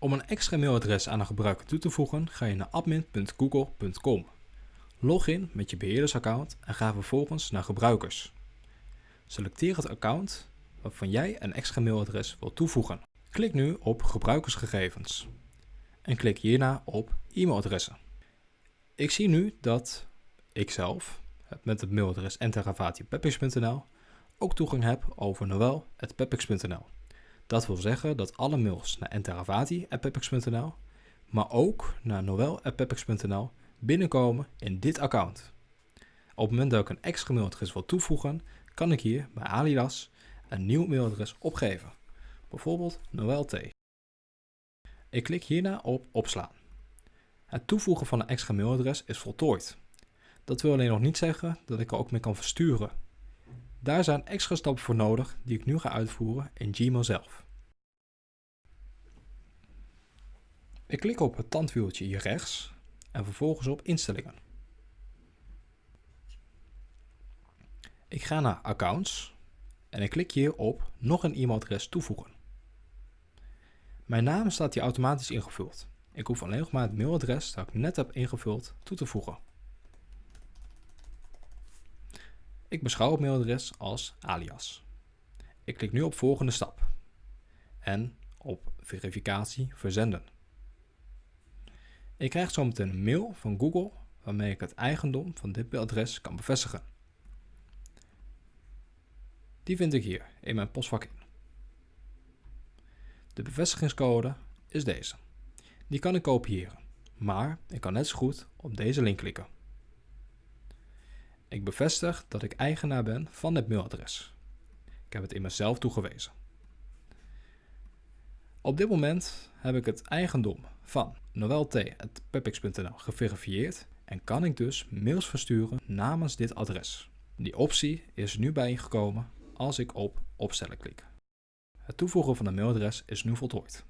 Om een extra mailadres aan een gebruiker toe te voegen, ga je naar admin.google.com. Log in met je beheerdersaccount en ga vervolgens naar gebruikers. Selecteer het account waarvan jij een extra mailadres wilt toevoegen. Klik nu op gebruikersgegevens en klik hierna op e-mailadressen. Ik zie nu dat ik zelf met het mailadres enteravati.pepix.nl ook toegang heb over noel.pepix.nl. Dat wil zeggen dat alle mails naar enteravati.pepix.nl, maar ook naar noel.pepix.nl binnenkomen in dit account. Op het moment dat ik een extra mailadres wil toevoegen, kan ik hier bij Alidas een nieuw mailadres opgeven. Bijvoorbeeld noelt. Ik klik hierna op opslaan. Het toevoegen van een extra mailadres is voltooid. Dat wil alleen nog niet zeggen dat ik er ook mee kan versturen. Daar zijn extra stappen voor nodig die ik nu ga uitvoeren in Gmail zelf. Ik klik op het tandwieltje hier rechts en vervolgens op instellingen. Ik ga naar accounts en ik klik hier op nog een e-mailadres toevoegen. Mijn naam staat hier automatisch ingevuld. Ik hoef alleen nog maar het mailadres dat ik net heb ingevuld toe te voegen. Ik beschouw het mailadres als alias. Ik klik nu op volgende stap en op verificatie verzenden. Ik krijg zometeen een mail van Google waarmee ik het eigendom van dit adres kan bevestigen. Die vind ik hier in mijn postvak in. De bevestigingscode is deze. Die kan ik kopiëren, maar ik kan net zo goed op deze link klikken. Ik bevestig dat ik eigenaar ben van dit mailadres. Ik heb het in mezelf toegewezen. Op dit moment heb ik het eigendom van noelt.pepix.nl geverifieerd en kan ik dus mails versturen namens dit adres. Die optie is nu bijgekomen als ik op opstellen klik. Het toevoegen van een mailadres is nu voltooid.